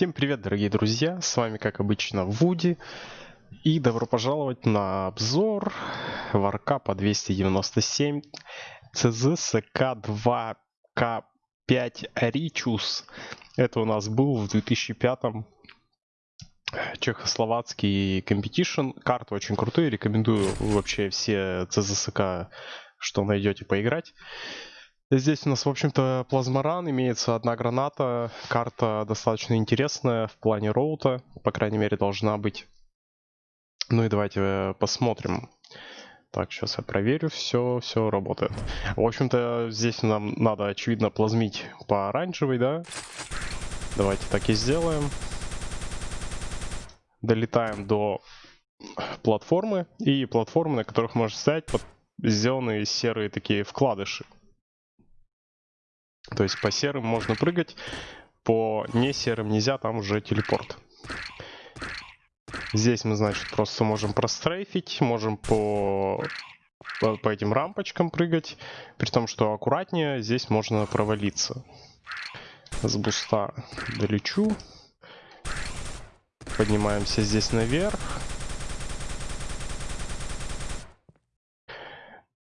Всем привет, дорогие друзья! С вами, как обычно, Вуди. И добро пожаловать на обзор Warcup а 297 CZSK2K5 Ричус. Это у нас был в 2005 чехословацкий competition. Карты очень крутые, рекомендую вообще все CZSK, что найдете, поиграть. Здесь у нас, в общем-то, плазморан, имеется одна граната. Карта достаточно интересная в плане роута, по крайней мере, должна быть. Ну и давайте посмотрим. Так, сейчас я проверю, все, все работает. В общем-то, здесь нам надо, очевидно, плазмить по оранжевой, да? Давайте так и сделаем. Долетаем до платформы, и платформы, на которых можно стоять, сделаны серые такие вкладыши. То есть по серым можно прыгать, по не серым нельзя, там уже телепорт. Здесь мы, значит, просто можем прострейфить, можем по, по, по этим рампочкам прыгать, при том, что аккуратнее, здесь можно провалиться. С буста долечу. Поднимаемся здесь наверх.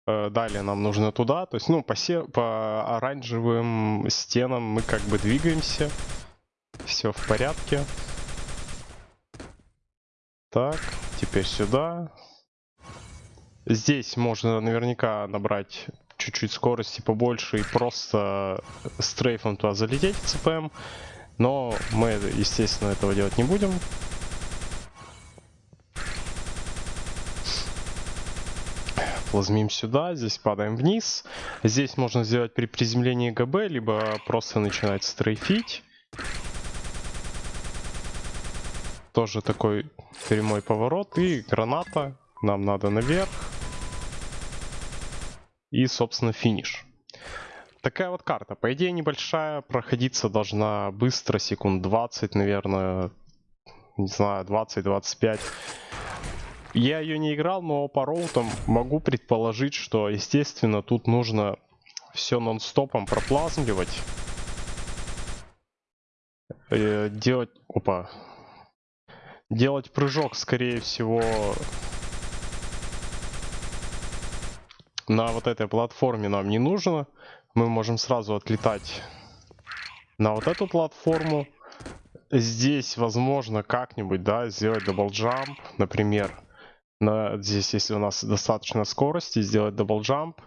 Далее нам нужно туда, то есть, ну, по, се по оранжевым стенам мы как бы двигаемся. Все в порядке. Так, теперь сюда. Здесь можно наверняка набрать чуть-чуть скорости побольше и просто стрейфом туда залететь в ЦПМ. Но мы, естественно, этого делать не будем. Плазмим сюда, здесь падаем вниз. Здесь можно сделать при приземлении ГБ, либо просто начинать стрейфить. Тоже такой прямой поворот. И граната. Нам надо наверх. И, собственно, финиш. Такая вот карта. По идее небольшая. Проходиться должна быстро, секунд 20, наверное. Не знаю, 20-25. Я ее не играл, но по роутам могу предположить, что, естественно, тут нужно все нон-стопом проплазмливать. Э, делать... Опа. Делать прыжок, скорее всего, на вот этой платформе нам не нужно. Мы можем сразу отлетать на вот эту платформу. Здесь, возможно, как-нибудь, да, сделать double jump, например на, здесь, если у нас достаточно скорости, сделать double jump.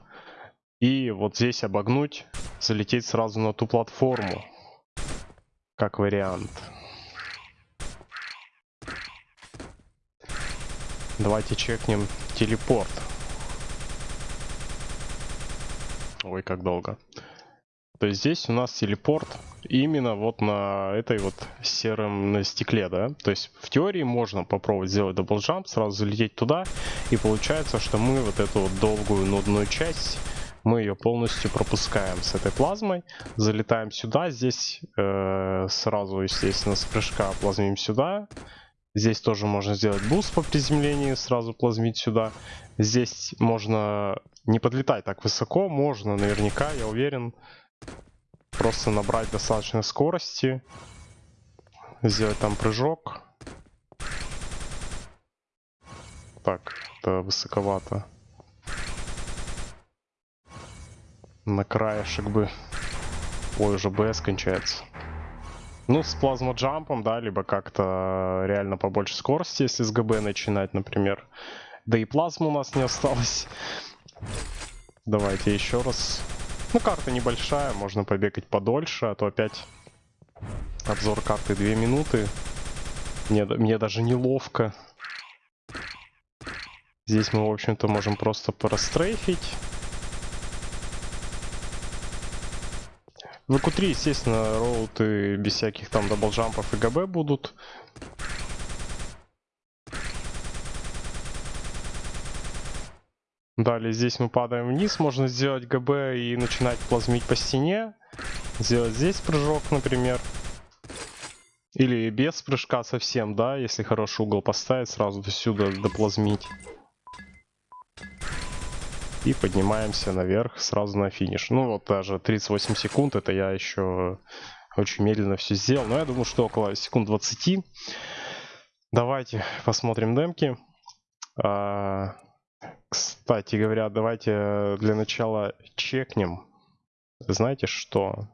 И вот здесь обогнуть, залететь сразу на ту платформу. Как вариант. Давайте чекнем телепорт. Ой, как долго. То есть здесь у нас телепорт именно вот на этой вот сером на стекле, да. То есть в теории можно попробовать сделать double jump, сразу залететь туда, и получается, что мы вот эту вот долгую нудную часть, мы ее полностью пропускаем с этой плазмой, залетаем сюда, здесь э, сразу, естественно, с прыжка плазмим сюда, Здесь тоже можно сделать boost по приземлению, сразу плазмить сюда. Здесь можно не подлетать так высоко, можно наверняка, я уверен, Просто набрать достаточно скорости. Сделать там прыжок. Так, это высоковато. На краешек бы. Ой, уже БС кончается. Ну, с плазмоджампом, да, либо как-то реально побольше скорости, если с ГБ начинать, например. Да и плазмы у нас не осталось. Давайте еще раз ну, карта небольшая, можно побегать подольше, а то опять обзор карты 2 минуты. Мне, мне даже неловко. Здесь мы, в общем-то, можем просто прострейфить. В q 3 естественно, роуты без всяких там даблджампов и ГБ будут. Далее здесь мы падаем вниз, можно сделать ГБ и начинать плазмить по стене. Сделать здесь прыжок, например. Или без прыжка совсем, да, если хороший угол поставить, сразу до сюда доплазмить. И поднимаемся наверх, сразу на финиш. Ну вот даже 38 секунд, это я еще очень медленно все сделал. Но я думаю, что около секунд 20. Давайте посмотрим демки. Кстати говоря, давайте для начала чекнем. Знаете что?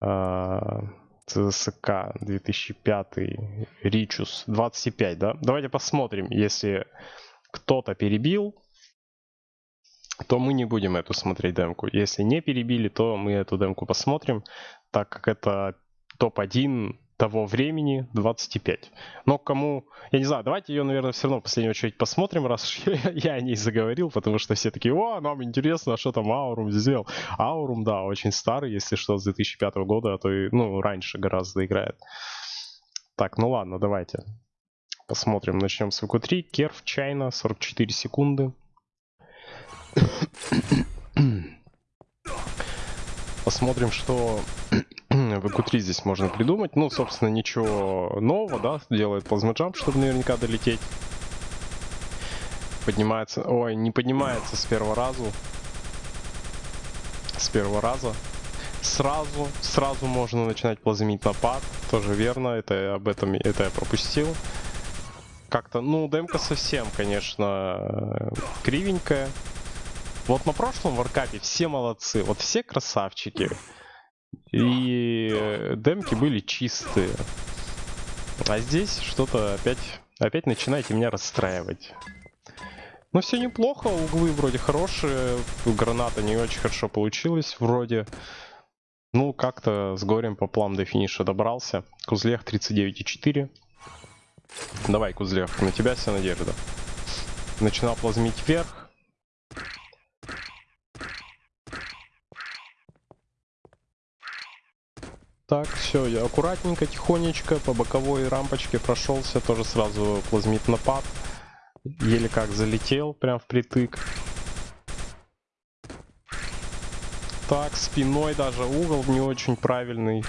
А, ЦСК 2005, Ричус 25, да? Давайте посмотрим, если кто-то перебил, то мы не будем эту смотреть демку. Если не перебили, то мы эту демку посмотрим, так как это топ-1 того времени 25. Но кому... Я не знаю, давайте ее, наверное, все равно в последнюю очередь посмотрим, раз я, я о ней заговорил, потому что все такие, о, нам интересно, а что там Аурум сделал. Аурум, да, очень старый, если что, с 2005 года, а то и, ну, раньше гораздо играет. Так, ну ладно, давайте. Посмотрим, начнем с ВК3. Керф, Чайна, 44 секунды. Посмотрим, что в EQ3 здесь можно придумать. Ну, собственно, ничего нового, да, делает плазмоджамп, чтобы наверняка долететь. Поднимается, ой, не поднимается с первого раза. С первого раза. Сразу, сразу можно начинать плазмить напад. Тоже верно, это об этом это я пропустил. Как-то, ну, демка совсем, конечно, кривенькая. Вот на прошлом варкапе все молодцы, вот все красавчики. И э, демки были чистые. А здесь что-то опять, опять начинаете меня расстраивать. Ну все неплохо, углы вроде хорошие, граната не очень хорошо получилась вроде. Ну как-то с горем по плам до финиша добрался. Кузлех 39,4. Давай, Кузлех, на тебя вся надежда. Начинал плазмить вверх. Так, все, я аккуратненько, тихонечко по боковой рампочке прошелся, тоже сразу плазмит напад. Еле как залетел, прям впритык. Так, спиной даже угол не очень правильный.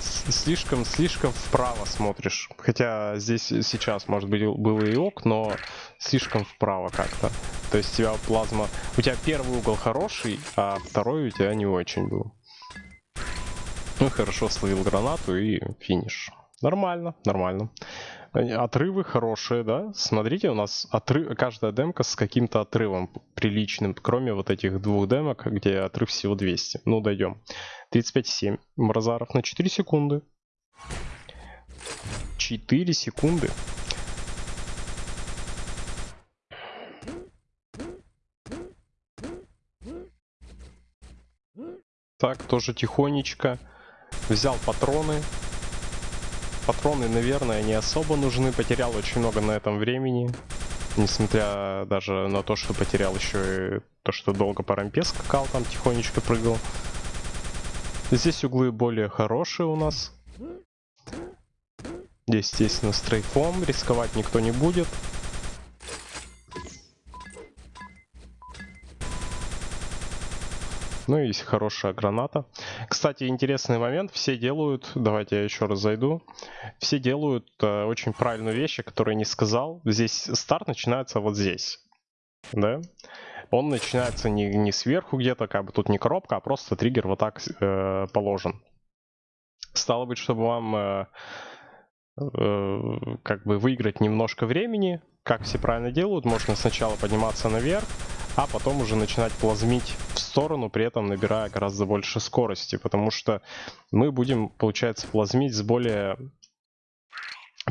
Слишком, слишком вправо смотришь. Хотя здесь сейчас, может быть, было и ок, но слишком вправо как-то. То есть у тебя плазма... У тебя первый угол хороший, а второй у тебя не очень был. Ну, хорошо словил гранату и финиш. Нормально, нормально. Отрывы хорошие, да? Смотрите, у нас отрыв, каждая демка с каким-то отрывом приличным, кроме вот этих двух демок, где отрыв всего 200. Ну, дойдем. 35,7 Мразаров на 4 секунды. 4 секунды. Так, тоже тихонечко. Взял патроны. Патроны, наверное, не особо нужны. Потерял очень много на этом времени. Несмотря даже на то, что потерял еще и то, что долго по рампе скакал, там тихонечко прыгал. Здесь углы более хорошие у нас. Здесь, естественно, стрейфом. Рисковать никто не будет. Ну и хорошая граната. Кстати, интересный момент. Все делают, давайте я еще раз зайду. Все делают э, очень правильную вещь, которую я не сказал. Здесь старт начинается вот здесь. Да? Он начинается не, не сверху где-то, как бы тут не коробка, а просто триггер вот так э, положен. Стало быть, чтобы вам э, э, как бы выиграть немножко времени, как все правильно делают, можно сначала подниматься наверх, а потом уже начинать плазмить сторону, при этом набирая гораздо больше скорости, потому что мы будем, получается, плазмить с более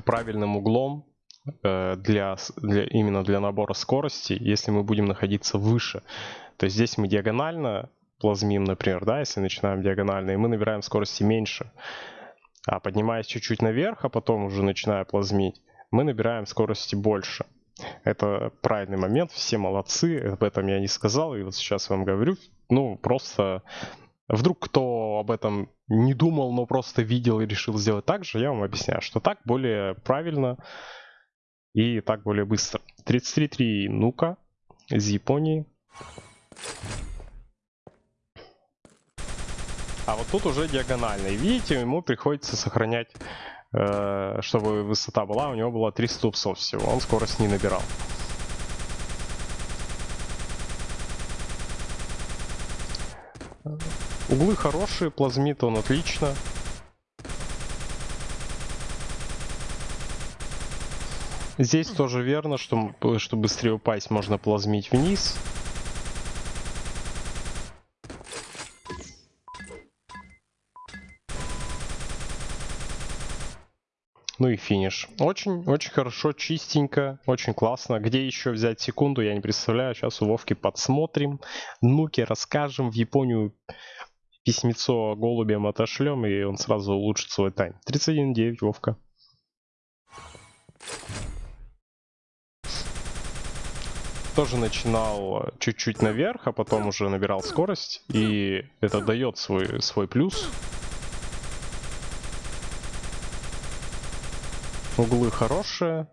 правильным углом э, для, для, именно для набора скорости, если мы будем находиться выше. То есть здесь мы диагонально плазмим, например, да, если начинаем диагонально, и мы набираем скорости меньше. А поднимаясь чуть-чуть наверх, а потом уже начиная плазмить, мы набираем скорости больше. Это правильный момент, все молодцы, об этом я не сказал, и вот сейчас вам говорю. Ну, просто вдруг кто об этом не думал, но просто видел и решил сделать так же, я вам объясняю, что так более правильно и так более быстро. 33.3 Нука из Японии. А вот тут уже диагонально. И видите, ему приходится сохранять чтобы высота была, у него было 300 упсов всего, он скорость не набирал. Углы хорошие, плазмит он отлично. Здесь тоже верно, что, что быстрее упасть, можно плазмить вниз. Ну и финиш. Очень-очень хорошо, чистенько, очень классно. Где еще взять секунду, я не представляю. Сейчас у Вовки подсмотрим. Нуки расскажем. В Японию письмецо голубям отошлем, и он сразу улучшит свой тайм. 31.9, Вовка. Тоже начинал чуть-чуть наверх, а потом уже набирал скорость. И это дает свой, свой плюс. Углы хорошие.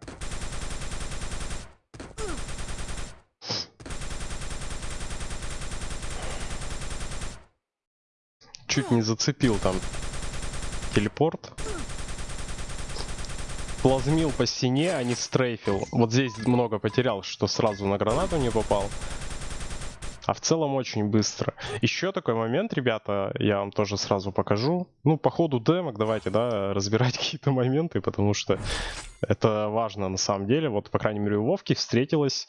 Чуть не зацепил там телепорт. Плазмил по стене, а не стрейфил. Вот здесь много потерял, что сразу на гранату не попал. А в целом очень быстро. Еще такой момент, ребята, я вам тоже сразу покажу. Ну, по ходу демок давайте, да, разбирать какие-то моменты, потому что это важно на самом деле. Вот, по крайней мере, у Вовки встретилась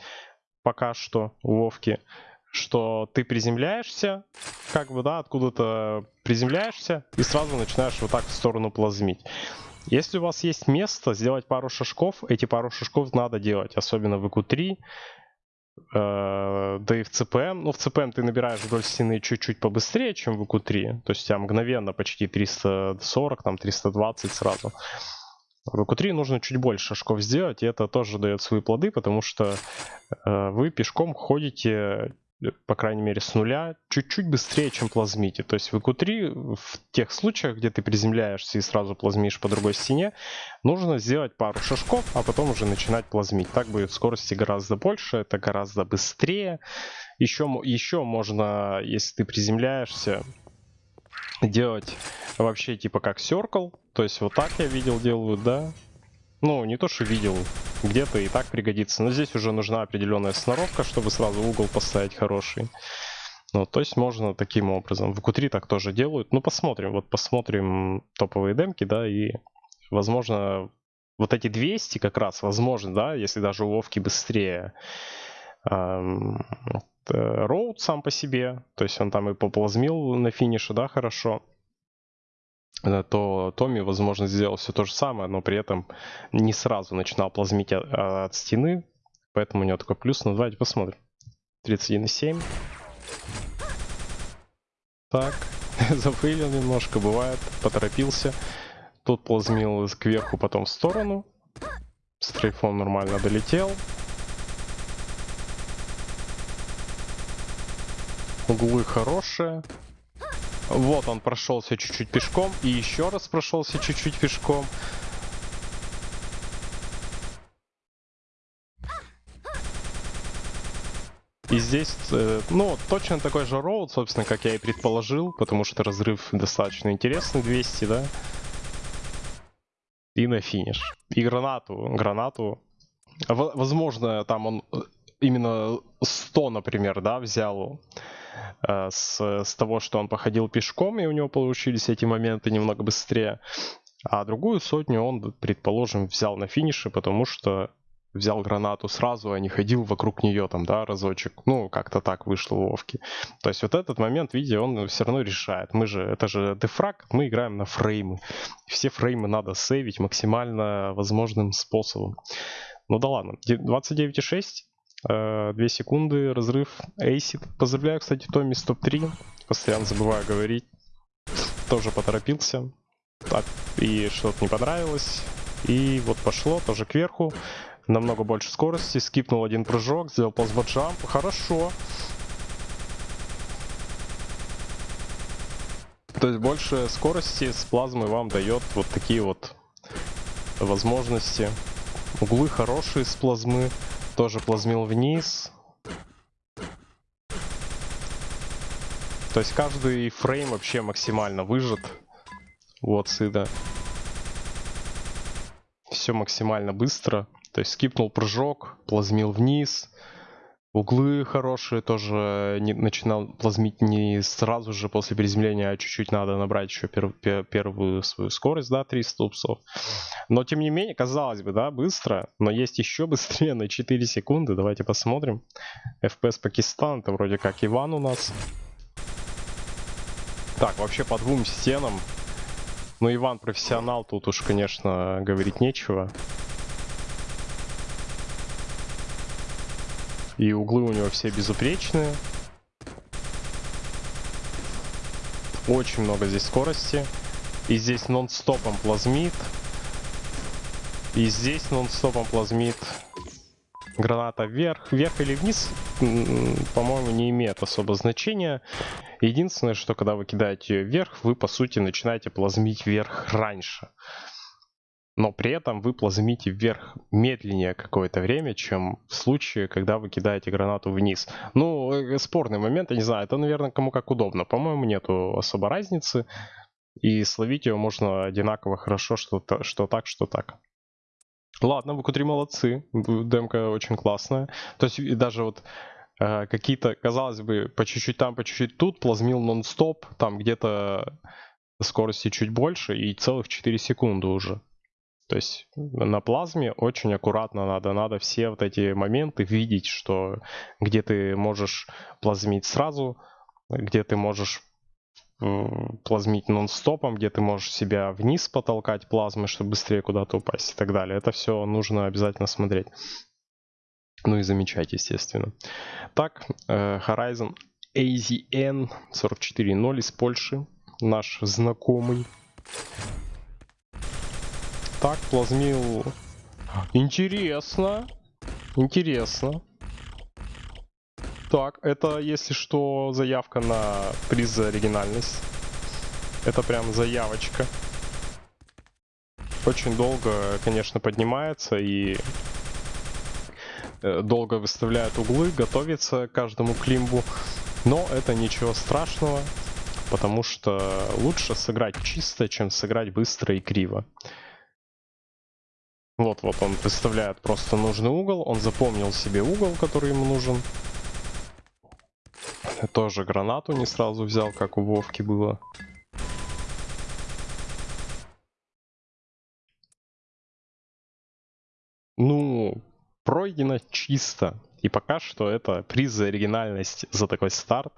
пока что, у Вовки, что ты приземляешься, как бы, да, откуда-то приземляешься и сразу начинаешь вот так в сторону плазмить. Если у вас есть место сделать пару шажков, эти пару шажков надо делать, особенно в ИК-3, Э, да и в CPM. Ну, в CPM ты набираешь вдоль стены чуть-чуть побыстрее, чем в EQ3. То есть у тебя мгновенно почти 340, там 320 сразу. В EQ3 нужно чуть больше шажков сделать, и это тоже дает свои плоды, потому что э, вы пешком ходите по крайней мере, с нуля, чуть-чуть быстрее, чем плазмите. То есть в EQ3, в тех случаях, где ты приземляешься и сразу плазмишь по другой стене, нужно сделать пару шажков, а потом уже начинать плазмить. Так будет скорости гораздо больше, это гораздо быстрее. Еще, еще можно, если ты приземляешься, делать вообще типа как circle. То есть вот так я видел делают, да. Ну, не то, что видел, где-то и так пригодится. Но здесь уже нужна определенная сноровка, чтобы сразу угол поставить хороший. Ну, то есть можно таким образом. В Q3 так тоже делают. Ну, посмотрим. Вот посмотрим топовые демки, да, и, возможно, вот эти 200 как раз, возможно, да, если даже у Вовки быстрее. Эм, Роуд сам по себе, то есть он там и поплазмил на финише, да, хорошо. Э, то Томми, возможно, сделал все то же самое, но при этом не сразу начинал плазмить от стены, поэтому у него такой плюс. Ну, давайте посмотрим. 31,7. Так, зафейлил немножко, бывает, поторопился. Тут плазмил кверху, потом в сторону. Стрейфон нормально долетел. Углы хорошие. Вот он прошелся чуть-чуть пешком. И еще раз прошелся чуть-чуть пешком. И здесь, э, ну, точно такой же роуд, собственно, как я и предположил, потому что разрыв достаточно интересный, 200, да? И на финиш. И гранату, гранату. Возможно, там он э, именно 100, например, да, взял с, с того, что он походил пешком, и у него получились эти моменты немного быстрее. А другую сотню он, предположим, взял на финише, потому что взял гранату сразу, а не ходил вокруг нее там, да, разочек. Ну, как-то так вышло у Вовки. То есть вот этот момент, видите, он все равно решает. Мы же, это же дефраг, мы играем на фреймы. Все фреймы надо сейвить максимально возможным способом. Ну да ладно, 29,6. 2 э, секунды, разрыв, эйсит. Поздравляю, кстати, Томми с топ-3. Постоянно забываю говорить. Тоже поторопился. Так, и что-то не понравилось. И вот пошло, тоже кверху. Намного больше скорости. Скипнул один прыжок, сделал плазмоджамп. Хорошо. То есть больше скорости с плазмой вам дает вот такие вот возможности. Углы хорошие с плазмы. Тоже плазмил вниз. То есть каждый фрейм вообще максимально выжат. Вот сюда. Все максимально быстро. То есть скипнул прыжок, плазмил вниз. Углы хорошие, тоже не, начинал плазмить не сразу же после приземления, а чуть-чуть надо набрать еще пер, пер, первую свою скорость, да, 300 упсов. Но тем не менее, казалось бы, да, быстро, но есть еще быстрее на 4 секунды. Давайте посмотрим. FPS Пакистан, это вроде как Иван у нас. Так, вообще по двум стенам. Ну, Иван профессионал, тут уж, конечно, говорить нечего. И углы у него все безупречные. Очень много здесь скорости. И здесь нон-стопом плазмит. И здесь нон-стопом плазмит. Граната вверх, вверх или вниз, по-моему, не имеет особо значения. Единственное, что когда вы кидаете ее вверх, вы, по сути, начинаете плазмить вверх раньше но при этом вы плазмите вверх медленнее какое-то время, чем в случае, когда вы кидаете гранату вниз. Ну, э, спорный момент, я не знаю, это, наверное, кому как удобно. По-моему, нету особо разницы, и словить ее можно одинаково хорошо, что, что так, что так. Ладно, вы кутри молодцы, демка очень классная. То есть даже вот э, какие-то, казалось бы, по чуть-чуть там, по чуть-чуть тут, плазмил нон-стоп, там где-то скорости чуть больше и целых 4 секунды уже. То есть на плазме очень аккуратно надо, надо все вот эти моменты видеть, что где ты можешь плазмить сразу, где ты можешь плазмить нон-стопом, где ты можешь себя вниз потолкать плазмой, чтобы быстрее куда-то упасть и так далее. Это все нужно обязательно смотреть. Ну и замечать, естественно. Так, э, Horizon AZN 44.0 из Польши. Наш знакомый так, плазмил. Интересно. Интересно. Так, это, если что, заявка на приз за оригинальность. Это прям заявочка. Очень долго, конечно, поднимается и э, долго выставляют углы, готовится к каждому климбу. Но это ничего страшного, потому что лучше сыграть чисто, чем сыграть быстро и криво. Вот, вот он представляет просто нужный угол. Он запомнил себе угол, который ему нужен. Тоже гранату не сразу взял, как у Вовки было. Ну, пройдено чисто. И пока что это приз за оригинальность за такой старт.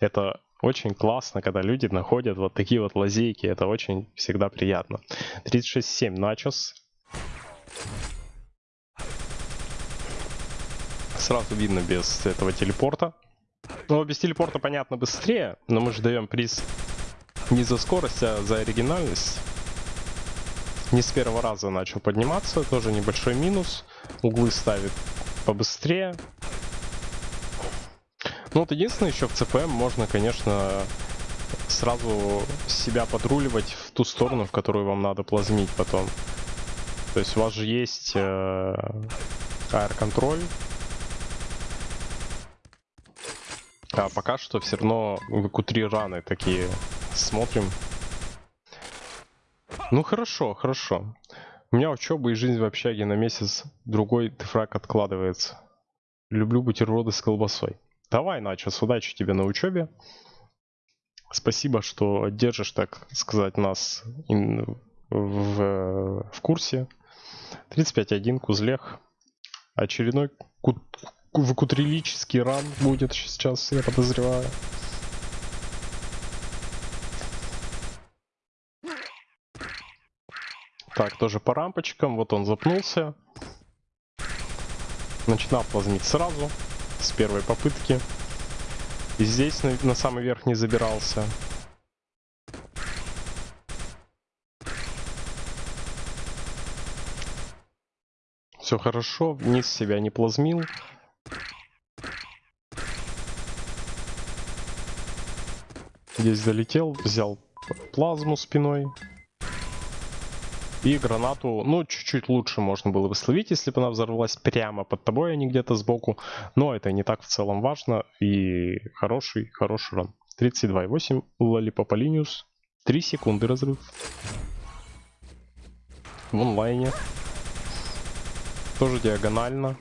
Это очень классно, когда люди находят вот такие вот лазейки. Это очень всегда приятно. 36-7 начос. Сразу видно без этого телепорта. Ну, без телепорта, понятно, быстрее, но мы же даем приз не за скорость, а за оригинальность. Не с первого раза начал подниматься, тоже небольшой минус. Углы ставит побыстрее. Ну вот единственное, еще в ЦПМ можно, конечно, сразу себя подруливать в ту сторону, в которую вам надо плазмить потом. То есть у вас же есть э, аэр-контроль. А пока что все равно в Q3 раны такие смотрим. Ну хорошо, хорошо. У меня учеба и жизнь в общаге на месяц другой дефраг откладывается. Люблю бутерброды с колбасой. Давай, Начос, удачи тебе на учебе. Спасибо, что держишь, так сказать, нас в, в курсе. 35-1, Кузлех. Очередной ку выкутрилический ран будет сейчас, я подозреваю. Так, тоже по рампочкам. Вот он запнулся. Начинал плазмить сразу, с первой попытки. И здесь на, на самый верх не забирался. Все хорошо, вниз себя не плазмил. Здесь залетел, взял плазму спиной. И гранату, ну, чуть-чуть лучше можно было бы словить, если бы она взорвалась прямо под тобой, а не где-то сбоку. Но это не так в целом важно. И хороший, хороший ран. 32,8 Лалипопа Линиус. 3 секунды разрыв. В онлайне тоже диагонально.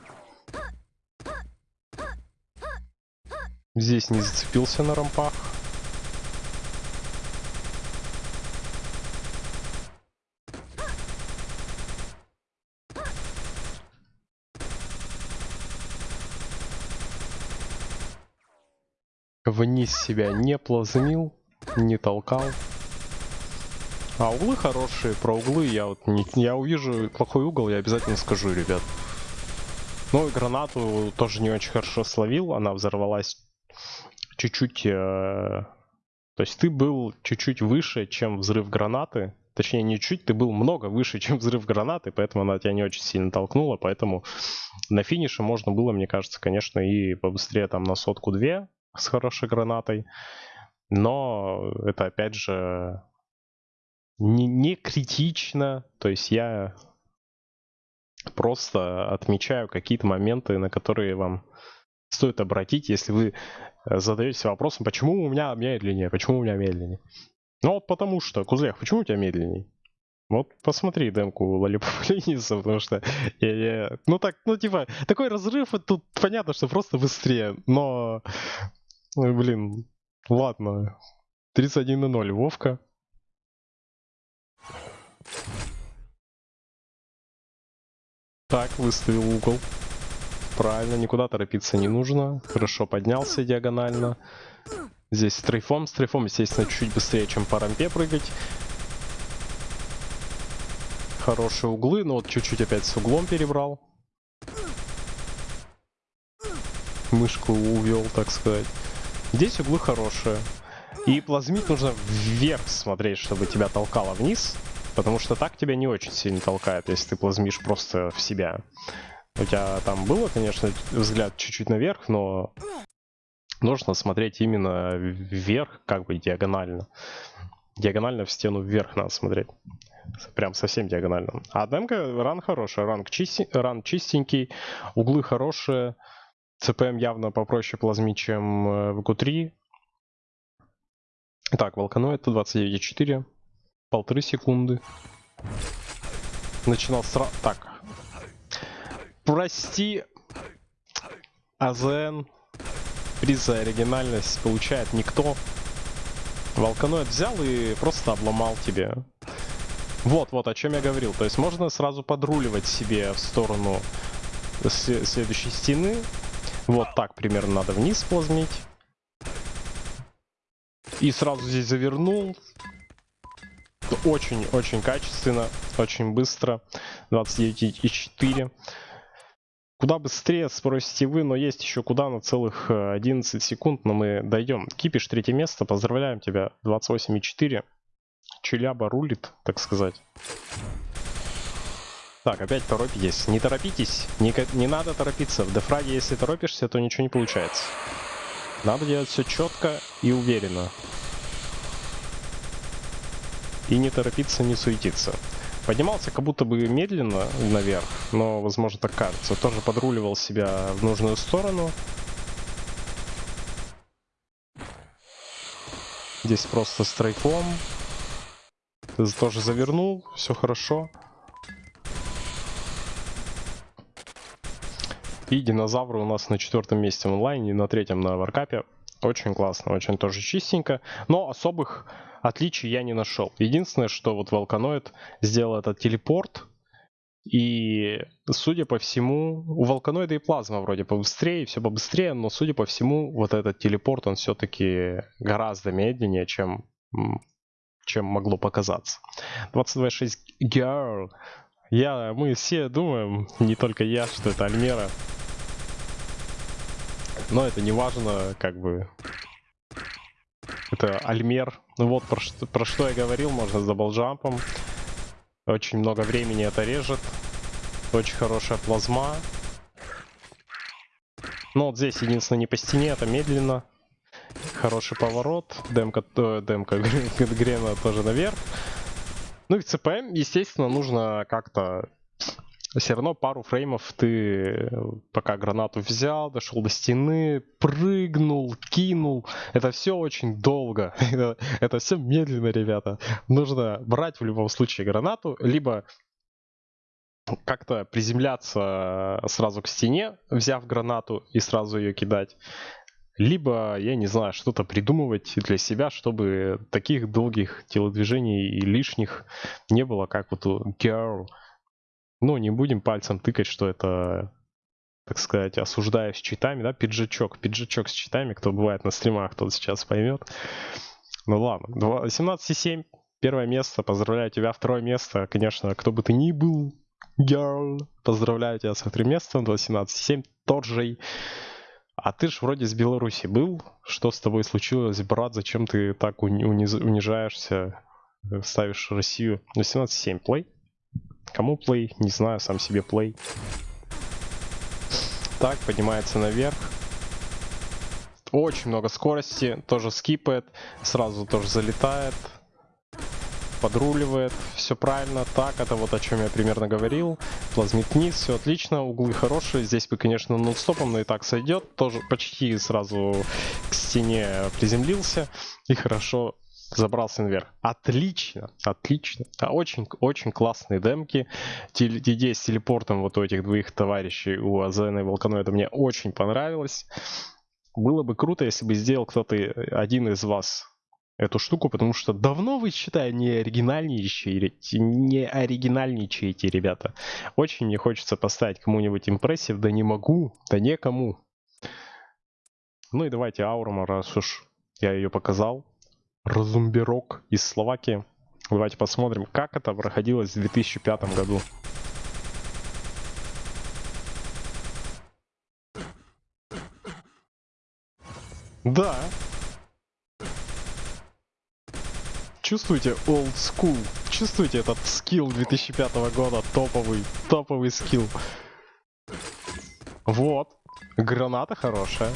Здесь не зацепился на рампах. Вниз себя не плазмил, не толкал. А углы хорошие, про углы я вот не, я увижу плохой угол, я обязательно скажу, ребят. Ну и гранату тоже не очень хорошо словил, она взорвалась чуть-чуть... Э, то есть ты был чуть-чуть выше, чем взрыв гранаты. Точнее, не чуть, ты был много выше, чем взрыв гранаты, поэтому она тебя не очень сильно толкнула, поэтому на финише можно было, мне кажется, конечно, и побыстрее там на сотку-две с хорошей гранатой. Но это опять же не, не критично. То есть я просто отмечаю какие-то моменты, на которые вам стоит обратить, если вы э, задаетесь вопросом, почему у меня медленнее, почему у меня медленнее. Ну вот потому что, Кузлех, почему у тебя медленнее? Вот посмотри демку Лениса, потому что я, я, ну так, ну типа, такой разрыв, тут понятно, что просто быстрее, но, ну, блин, ладно, 31 на 0, Вовка. Так, выставил угол. Правильно, никуда торопиться не нужно. Хорошо поднялся диагонально. Здесь стрейфом. Стрейфом, естественно, чуть быстрее, чем по рампе прыгать. Хорошие углы, но вот чуть-чуть опять с углом перебрал. Мышку увел, так сказать. Здесь углы хорошие. И плазмить нужно вверх смотреть, чтобы тебя толкало вниз. Потому что так тебя не очень сильно толкает, если ты плазмишь просто в себя. У тебя там было, конечно, взгляд чуть-чуть наверх, но нужно смотреть именно вверх, как бы диагонально. Диагонально в стену вверх надо смотреть. Прям совсем диагонально. А демка, ран хороший, ран, чисти, ран чистенький, углы хорошие. ЦПМ явно попроще плазмить, чем э, в q3. Так, волканоид 129,4 полторы секунды. Начинал сразу... Так. Прости, АЗН. Приз за оригинальность получает никто. Волканоид взял и просто обломал тебе. Вот, вот, о чем я говорил. То есть можно сразу подруливать себе в сторону следующей стены. Вот так примерно надо вниз плазмить. И сразу здесь завернул. Очень-очень качественно, очень быстро. 29,4. Куда быстрее, спросите вы, но есть еще куда на целых 11 э, секунд, но мы дойдем. Кипиш, третье место, поздравляем тебя, 28,4. Челяба рулит, так сказать. Так, опять торопитесь. Не торопитесь, не, не надо торопиться. В дефраге, если торопишься, то ничего не получается. Надо делать все четко и уверенно и не торопиться, не суетиться. Поднимался как будто бы медленно наверх, но, возможно, так кажется. Тоже подруливал себя в нужную сторону. Здесь просто стрейфом. Тоже завернул, все хорошо. И динозавры у нас на четвертом месте в онлайне, на третьем на варкапе. Очень классно, очень тоже чистенько. Но особых отличий я не нашел. Единственное, что вот Волканоид сделал этот телепорт, и, судя по всему, у Волканоида и плазма вроде побыстрее, все побыстрее, но, судя по всему, вот этот телепорт, он все-таки гораздо медленнее, чем, чем могло показаться. 22.6 Girl. Я, мы все думаем, не только я, что это Альмера. Но это не важно, как бы, это Альмер. Ну вот про что, про что я говорил, можно с double jump ом. Очень много времени это режет. Очень хорошая плазма. Ну вот здесь единственное не по стене, это медленно. Хороший поворот. Демка, э, демка Грена тоже наверх. Ну и CPM, естественно, нужно как-то все равно пару фреймов ты пока гранату взял, дошел до стены, прыгнул, кинул. Это все очень долго. это, это все медленно, ребята. Нужно брать в любом случае гранату, либо как-то приземляться сразу к стене, взяв гранату и сразу ее кидать. либо, я не знаю, что-то придумывать для себя, чтобы таких долгих телодвижений и лишних не было, как вот у Girl. Ну, не будем пальцем тыкать, что это, так сказать, осуждаю с читами, да, пиджачок, пиджачок с читами, кто бывает на стримах, тот сейчас поймет. Ну ладно, 18,7, первое место, поздравляю тебя, второе место, конечно, кто бы ты ни был, girl, поздравляю тебя с вторым местом, 18,7, тот же а ты ж вроде с Беларуси был. Что с тобой случилось, брат? Зачем ты так униз... унижаешься, э, ставишь Россию? 18.7 плей. Кому плей? Не знаю, сам себе плей. Так, поднимается наверх. Очень много скорости, тоже скипает, сразу тоже залетает подруливает, все правильно, так, это вот о чем я примерно говорил. Плазмит вниз, все отлично, углы хорошие, здесь бы, конечно, нон-стопом, но и так сойдет, тоже почти сразу к стене приземлился и хорошо забрался наверх. Отлично, отлично. Очень-очень классные демки. Идея с телепортом вот у этих двоих товарищей, у Азена и Волканоида, мне очень понравилась. Было бы круто, если бы сделал кто-то один из вас эту штуку, потому что давно вы, считаю, не оригинальничаете, не оригинальничаете, ребята. Очень мне хочется поставить кому-нибудь импрессив, да не могу, да некому. Ну и давайте Аурма, раз уж я ее показал. Разумберок из Словакии. Давайте посмотрим, как это проходилось в 2005 году. Да, чувствуете old school? Чувствуете этот скилл 2005 года? Топовый, топовый скилл. Вот. Граната хорошая.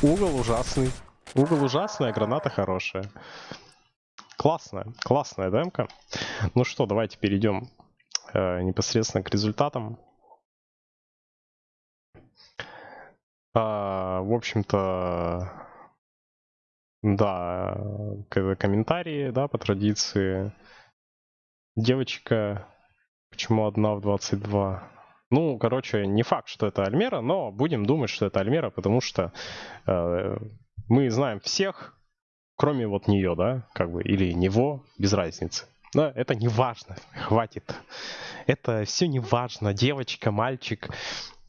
Угол ужасный. Угол ужасный, а граната хорошая. Классная, классная демка. Ну что, давайте перейдем э, непосредственно к результатам. А, в общем-то, да, комментарии, да, по традиции. Девочка, почему одна в 22? Ну, короче, не факт, что это Альмера, но будем думать, что это Альмера, потому что э, мы знаем всех, кроме вот нее, да, как бы, или него, без разницы. Да, это не важно, хватит. Это все не важно, девочка, мальчик.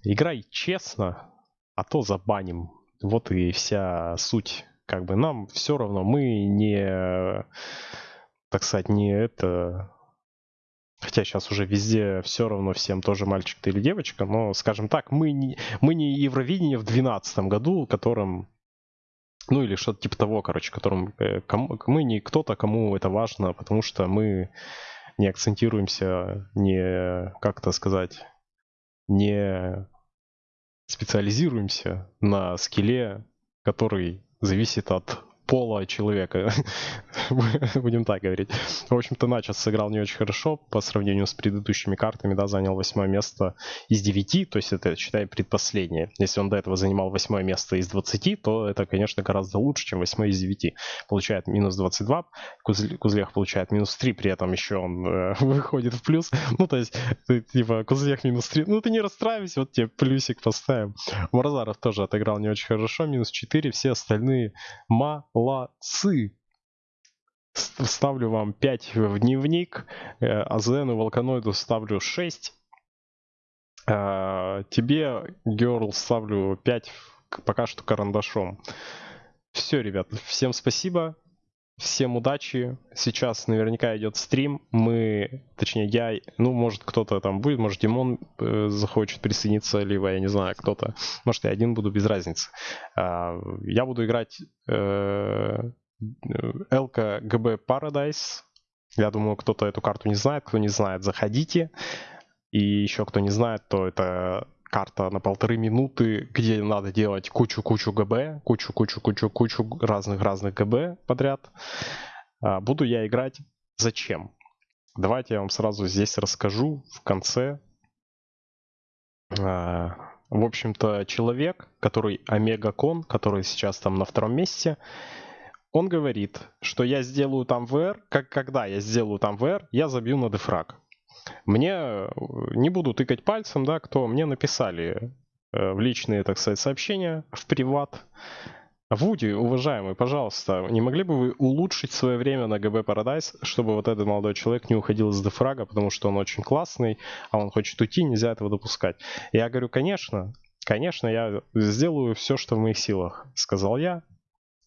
Играй честно, а то забаним. Вот и вся суть как бы нам все равно, мы не, так сказать, не это... Хотя сейчас уже везде все равно всем тоже мальчик ты или девочка, но, скажем так, мы не, мы не Евровидение в 2012 году, которым ну или что-то типа того, короче, которым э, кому, мы не кто-то, кому это важно, потому что мы не акцентируемся, не, как это сказать, не специализируемся на скилле, который зависит от пола человека. Будем так говорить. В общем-то, Начос сыграл не очень хорошо по сравнению с предыдущими картами, да, занял восьмое место из 9, то есть это, считай, предпоследнее. Если он до этого занимал восьмое место из 20, то это, конечно, гораздо лучше, чем восьмое из 9. Получает минус 22, Кузлех получает минус 3, при этом еще он э, выходит в плюс. Ну, то есть, ты, типа, Кузлех минус 3, ну ты не расстраивайся, вот тебе плюсик поставим. Марзаров тоже отыграл не очень хорошо, минус 4, все остальные молодцы ставлю вам 5 в дневник, АЗН и Волканоиду ставлю 6. А, тебе, Герл, ставлю 5 пока что карандашом. Все, ребят, всем спасибо. Всем удачи. Сейчас наверняка идет стрим. Мы, точнее я, ну может кто-то там будет, может Димон э, захочет присоединиться, либо я не знаю, кто-то. Может я один буду, без разницы. Э, я буду играть э, Элка ГБ Paradise. Я думаю, кто-то эту карту не знает. Кто не знает, заходите. И еще кто не знает, то это карта на полторы минуты, где надо делать кучу-кучу ГБ, кучу-кучу-кучу-кучу разных-разных ГБ подряд. А, буду я играть зачем? Давайте я вам сразу здесь расскажу в конце. А, в общем-то, человек, который Омега Кон, который сейчас там на втором месте, он говорит, что я сделаю там VR, как когда я сделаю там VR, я забью на дефраг. Мне э, не буду тыкать пальцем, да, кто мне написали э, в личные, так сказать, сообщения, в приват. Вуди, уважаемый, пожалуйста, не могли бы вы улучшить свое время на ГБ Paradise, чтобы вот этот молодой человек не уходил из дефрага, потому что он очень классный, а он хочет уйти, нельзя этого допускать. Я говорю, конечно, конечно, я сделаю все, что в моих силах, сказал я.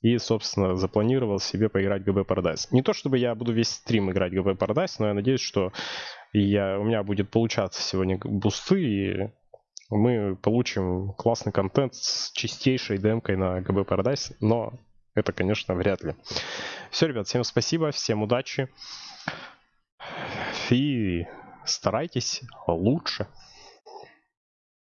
И, собственно, запланировал себе поиграть в ГБ Paradise. Не то, чтобы я буду весь стрим играть в ГБ Paradise, но я надеюсь, что я, у меня будет получаться сегодня бусты, и мы получим классный контент с чистейшей демкой на ГБ Paradise, но это, конечно, вряд ли. Все, ребят, всем спасибо, всем удачи. И старайтесь лучше.